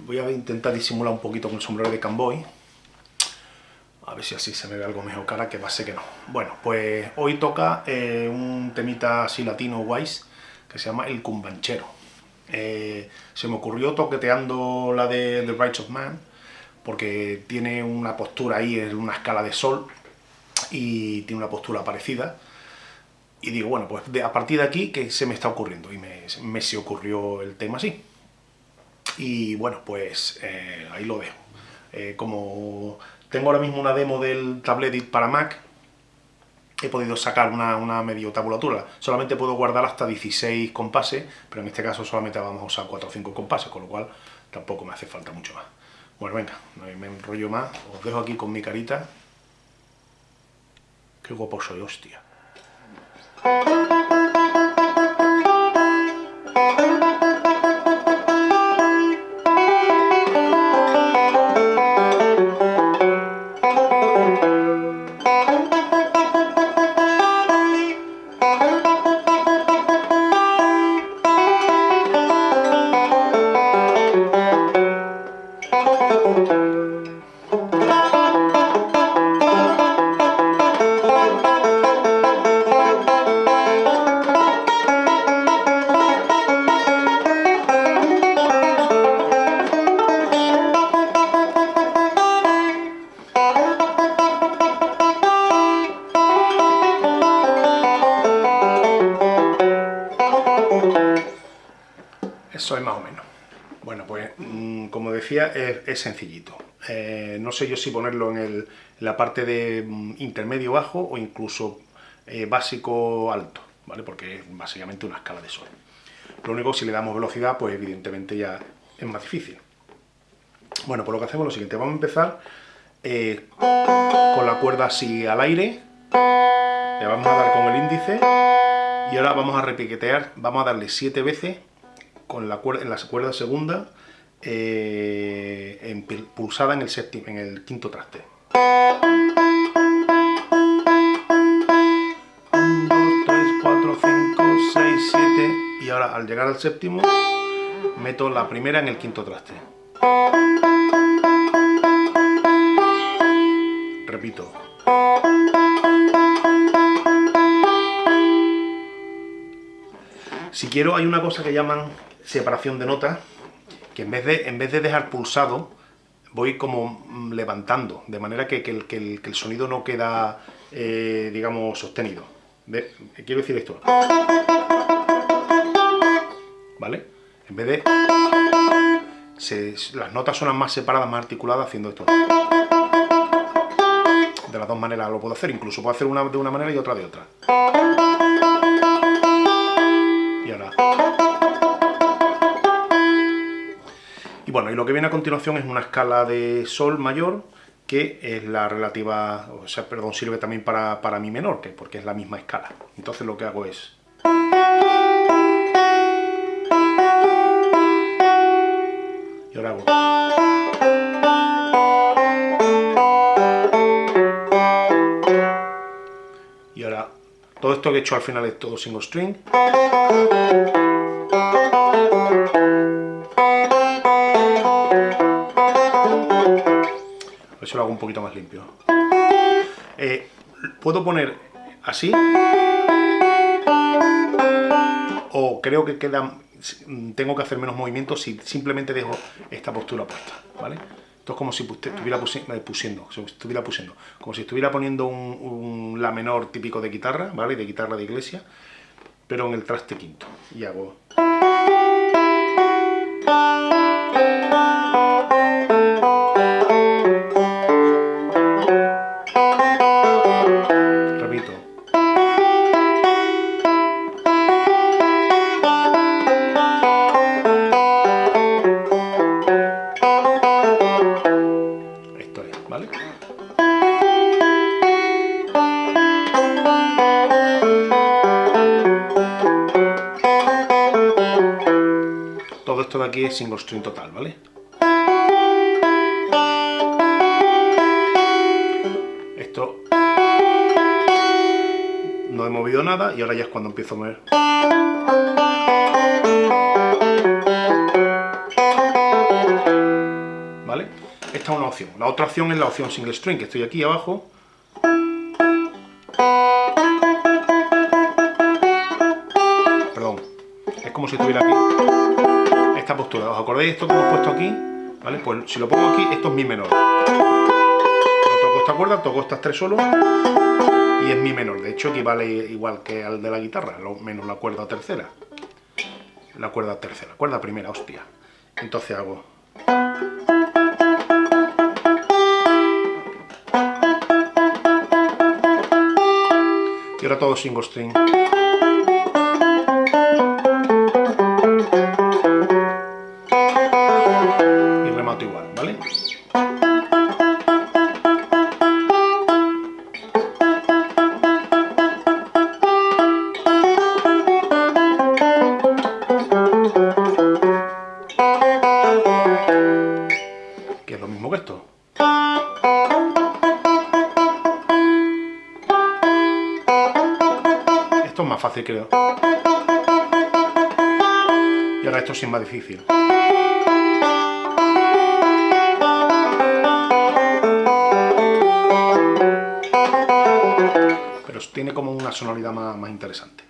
Voy a intentar disimular un poquito con el sombrero de Camboy. A ver si así se me ve algo mejor cara, que va que no. Bueno, pues hoy toca eh, un temita así latino guays, que se llama El Cumbanchero. Eh, se me ocurrió toqueteando la de The Rights of Man, porque tiene una postura ahí en una escala de sol, y tiene una postura parecida. Y digo, bueno, pues a partir de aquí, ¿qué se me está ocurriendo? Y me, me se ocurrió el tema así. Y bueno, pues eh, ahí lo dejo. Eh, como tengo ahora mismo una demo del Tabletit para Mac, he podido sacar una, una, medio tabulatura. Solamente puedo guardar hasta 16 compases, pero en este caso solamente vamos a usar 4 o 5 compases, con lo cual tampoco me hace falta mucho más. Bueno, venga, no me enrollo más, os dejo aquí con mi carita. Qué guapo soy, hostia. Eso es más o menos. Bueno, pues mm, como decía, es, sencillito. Eh, no sé yo si ponerlo en, la parte de mm, intermedio bajo o incluso eh, básico alto, ¿vale? Porque es básicamente una escala de sol. Lo único, si le damos velocidad, pues evidentemente ya es más difícil. Bueno, pues lo que hacemos es lo siguiente. Vamos a empezar eh, con la cuerda así al aire. Le vamos a dar con el índice. Y ahora vamos a repiquetear, vamos a darle siete veces con la cuerda, en la cuerda segunda eh, pulsada en el, séptimo, en el quinto traste. 1, 2, 3, 4, 5, 6, 7 y ahora al llegar al séptimo meto la primera en el quinto traste. Repito. Si quiero, hay una cosa que llaman separación de notas, que en vez de, en vez de dejar pulsado, voy como mm, levantando, de manera que, el, sonido no queda, eh, digamos, sostenido. Quiero decir esto. ¿Vale? En vez de... las notas suenan más separadas, más articuladas haciendo esto. De las dos maneras lo puedo hacer, incluso puedo hacer una de una manera y otra de otra. Y ahora... Y bueno, y lo que viene a continuación es una escala de sol mayor, que es la relativa, o sea, perdón, sirve también para, para mi menor, que porque es la misma escala. Entonces lo que hago es... Y ahora hago... Y ahora, todo esto que he hecho al final es todo single string. Eso lo hago un poquito más limpio. Eh, puedo poner así, o creo que queda, tengo que hacer menos movimientos si simplemente dejo esta postura puesta, ¿vale? Esto es como si estuviera eh, pusiendo, estuviera pusiendo, como si estuviera poniendo un, la menor típico de guitarra, ¿vale? De guitarra de iglesia, pero en el traste quinto. Y hago... de aquí es single string total, ¿vale? Esto no he movido nada y ahora ya es cuando empiezo a mover. ¿Vale? Esta es una opción. La otra opción es la opción single string, que estoy aquí abajo. Perdón. Es como si estuviera aquí. Esta postura, ¿os acordáis esto que hemos puesto aquí? ¿Vale? Pues si lo pongo aquí, esto es mi menor. No toco esta cuerda, toco estas tres solos y es mi menor. De hecho, equivale igual que al de la guitarra, menos la cuerda tercera. La cuerda tercera, cuerda primera, hostia. Entonces hago... Y ahora todo single string. creo. Y ahora esto sí es más difícil. Pero tiene como una sonoridad más, más interesante.